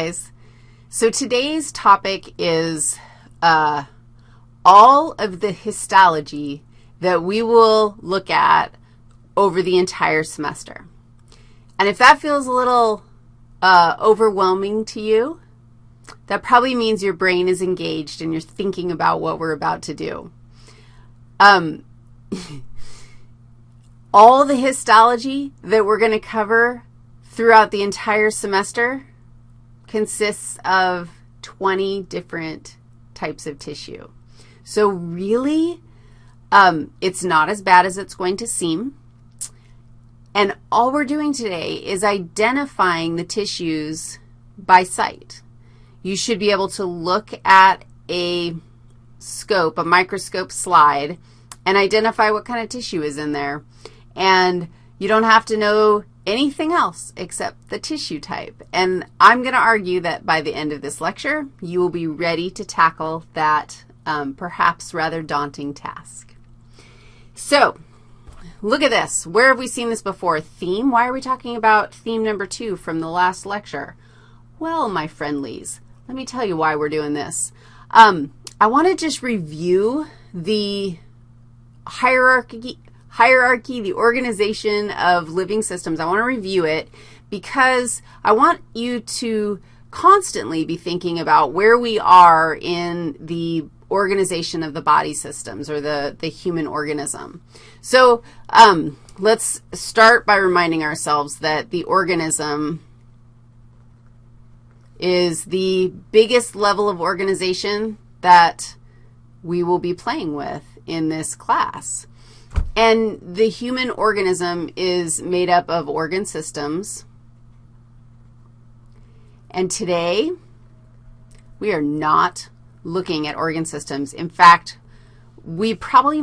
guys. So today's topic is uh, all of the histology that we will look at over the entire semester. And if that feels a little uh, overwhelming to you, that probably means your brain is engaged and you're thinking about what we're about to do. Um, all the histology that we're going to cover throughout the entire semester consists of 20 different types of tissue. So really, um, it's not as bad as it's going to seem. And all we're doing today is identifying the tissues by sight. You should be able to look at a scope, a microscope slide, and identify what kind of tissue is in there. And you don't have to know anything else except the tissue type. And I'm going to argue that by the end of this lecture, you will be ready to tackle that um, perhaps rather daunting task. So look at this. Where have we seen this before? Theme. Why are we talking about theme number two from the last lecture? Well, my friendlies, let me tell you why we're doing this. Um, I want to just review the hierarchy, hierarchy, the organization of living systems. I want to review it because I want you to constantly be thinking about where we are in the organization of the body systems or the, the human organism. So um, let's start by reminding ourselves that the organism is the biggest level of organization that we will be playing with in this class. And the human organism is made up of organ systems. And today, we are not looking at organ systems. In fact, we probably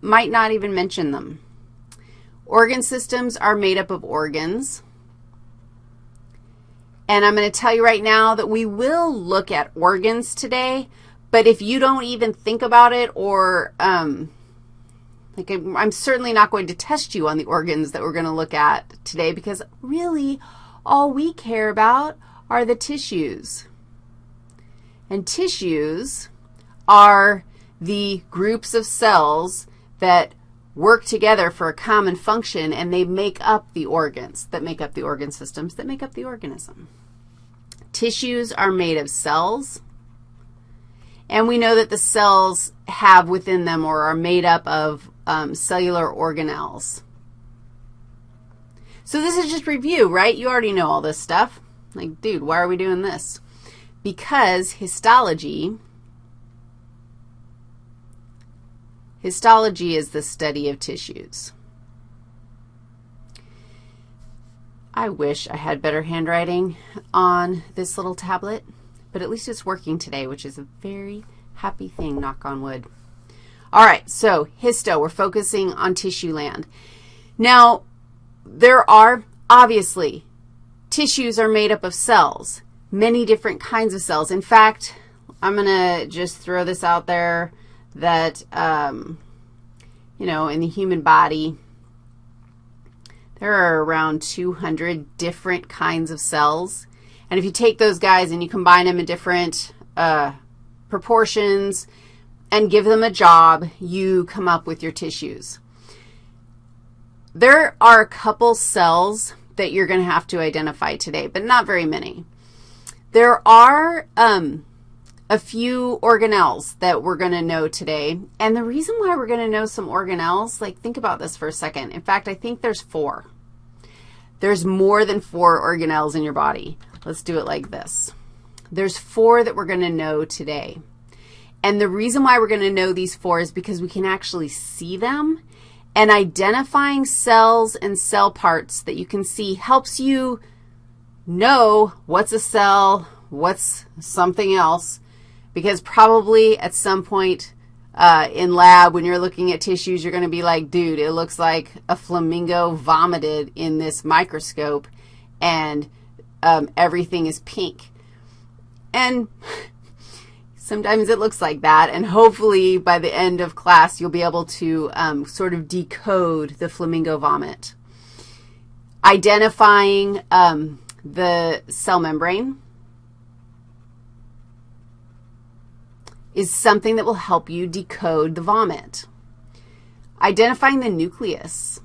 might not even mention them. Organ systems are made up of organs. And I'm going to tell you right now that we will look at organs today, but if you don't even think about it or um, like I'm certainly not going to test you on the organs that we're going to look at today because really all we care about are the tissues. And tissues are the groups of cells that work together for a common function, and they make up the organs that make up the organ systems that make up the organism. Tissues are made of cells, and we know that the cells have within them or are made up of um, cellular organelles. So this is just review, right? You already know all this stuff. Like, dude, why are we doing this? Because histology, histology is the study of tissues. I wish I had better handwriting on this little tablet, but at least it's working today, which is a very happy thing, knock on wood. All right, so histo, we're focusing on tissue land. Now, there are, obviously, tissues are made up of cells, many different kinds of cells. In fact, I'm going to just throw this out there that, um, you know, in the human body, there are around 200 different kinds of cells. And if you take those guys and you combine them in different uh, proportions, and give them a job, you come up with your tissues. There are a couple cells that you're going to have to identify today, but not very many. There are um, a few organelles that we're going to know today, and the reason why we're going to know some organelles, like think about this for a second. In fact, I think there's four. There's more than four organelles in your body. Let's do it like this. There's four that we're going to know today. And the reason why we're going to know these four is because we can actually see them. And identifying cells and cell parts that you can see helps you know what's a cell, what's something else, because probably at some point uh, in lab when you're looking at tissues, you're going to be like, dude, it looks like a flamingo vomited in this microscope, and um, everything is pink. And Sometimes it looks like that, and hopefully by the end of class you'll be able to um, sort of decode the flamingo vomit. Identifying um, the cell membrane is something that will help you decode the vomit. Identifying the nucleus.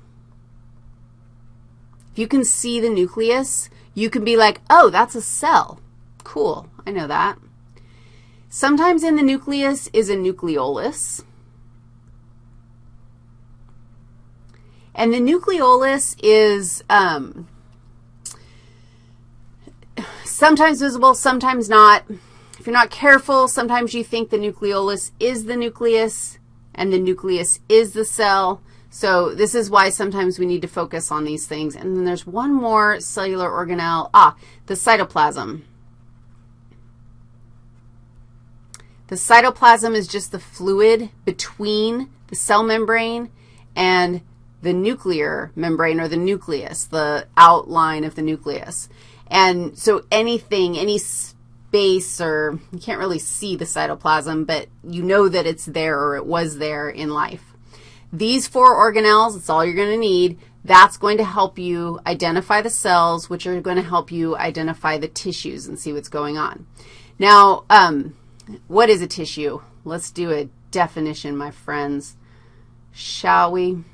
If you can see the nucleus, you can be like, oh, that's a cell. Cool, I know that. Sometimes in the nucleus is a nucleolus. And the nucleolus is um, sometimes visible, sometimes not. If you're not careful, sometimes you think the nucleolus is the nucleus and the nucleus is the cell. So this is why sometimes we need to focus on these things. And then there's one more cellular organelle. Ah, the cytoplasm. The cytoplasm is just the fluid between the cell membrane and the nuclear membrane or the nucleus, the outline of the nucleus. And so anything, any space or you can't really see the cytoplasm, but you know that it's there or it was there in life. These four organelles, that's all you're going to need. That's going to help you identify the cells, which are going to help you identify the tissues and see what's going on. Now, um, what is a tissue? Let's do a definition, my friends, shall we?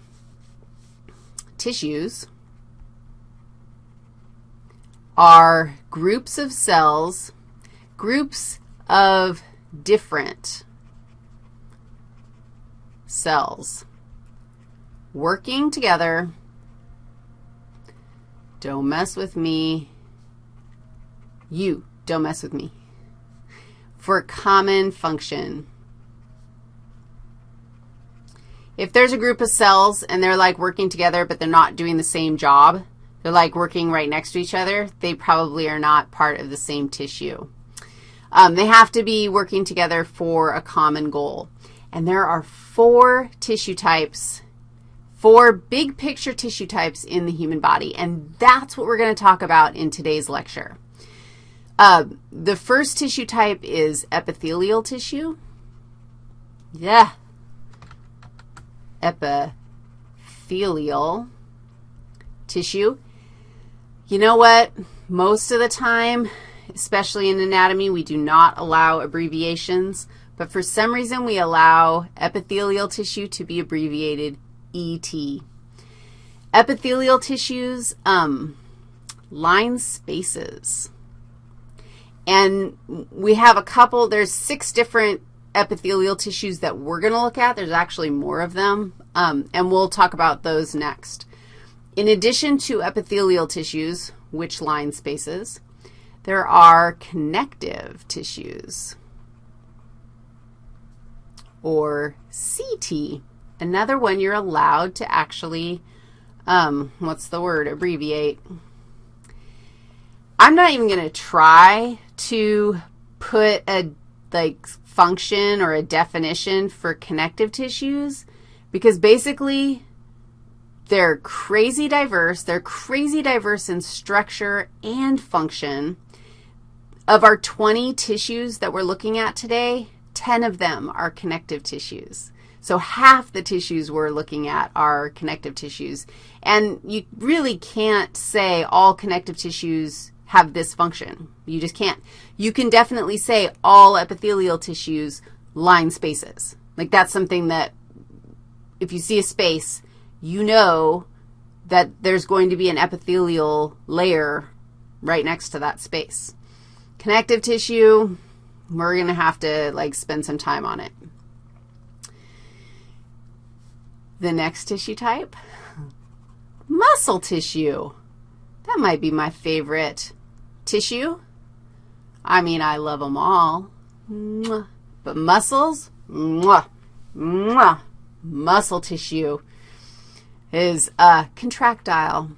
Tissues are groups of cells, groups of different cells working together. Don't mess with me. You, don't mess with me. For common function. If there's a group of cells and they're like working together but they're not doing the same job, they're like working right next to each other, they probably are not part of the same tissue. Um, they have to be working together for a common goal. And there are four tissue types four big picture tissue types in the human body, and that's what we're going to talk about in today's lecture. Uh, the first tissue type is epithelial tissue. Yeah. Epithelial tissue. You know what? Most of the time, especially in anatomy, we do not allow abbreviations, but for some reason we allow epithelial tissue to be abbreviated ET. Epithelial tissues, um, line spaces. And we have a couple, there's six different epithelial tissues that we're going to look at. There's actually more of them, um, and we'll talk about those next. In addition to epithelial tissues, which line spaces, there are connective tissues, or CT Another one you're allowed to actually, um, what's the word, abbreviate. I'm not even going to try to put a, like, function or a definition for connective tissues because basically they're crazy diverse. They're crazy diverse in structure and function. Of our 20 tissues that we're looking at today, 10 of them are connective tissues. So half the tissues we're looking at are connective tissues. And you really can't say all connective tissues have this function. You just can't. You can definitely say all epithelial tissues line spaces. Like that's something that if you see a space, you know that there's going to be an epithelial layer right next to that space. Connective tissue, we're going to have to, like, spend some time on it. The next tissue type, muscle tissue. That might be my favorite tissue. I mean, I love them all. But muscles, mwah, mwah, muscle tissue is uh, contractile.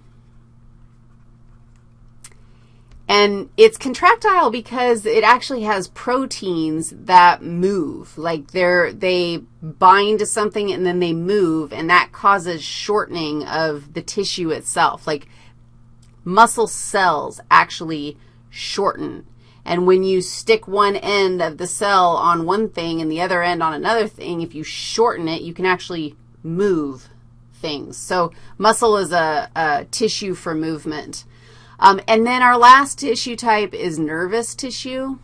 And it's contractile because it actually has proteins that move. Like they're, they bind to something and then they move, and that causes shortening of the tissue itself. Like muscle cells actually shorten. And when you stick one end of the cell on one thing and the other end on another thing, if you shorten it, you can actually move things. So muscle is a, a tissue for movement. Um, and then our last tissue type is nervous tissue.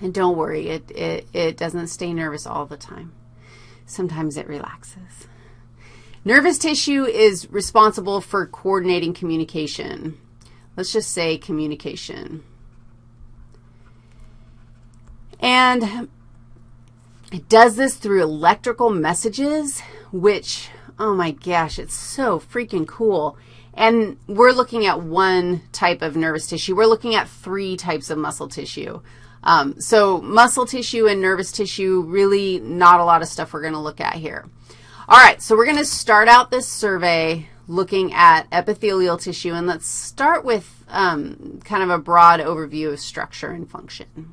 And don't worry, it, it, it doesn't stay nervous all the time. Sometimes it relaxes. Nervous tissue is responsible for coordinating communication. Let's just say communication. And it does this through electrical messages, which, oh my gosh, it's so freaking cool. And we're looking at one type of nervous tissue. We're looking at three types of muscle tissue. Um, so muscle tissue and nervous tissue, really not a lot of stuff we're going to look at here. All right, so we're going to start out this survey looking at epithelial tissue, and let's start with um, kind of a broad overview of structure and function.